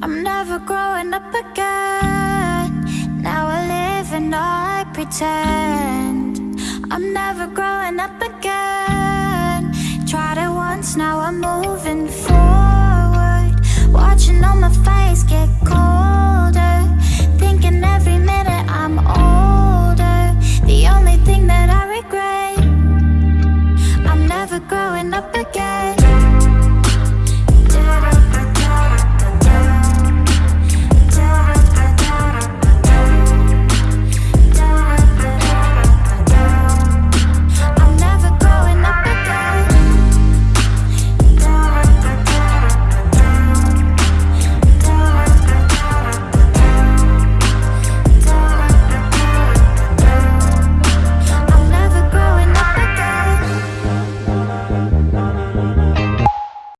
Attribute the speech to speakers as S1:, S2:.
S1: I'm never growing up again. Now I live and I pretend. I'm never growing up again. Tried it once, now I'm moving forward. Watching all my face get colder. Thinking every minute I'm older. The only thing that I regret I'm never growing up again.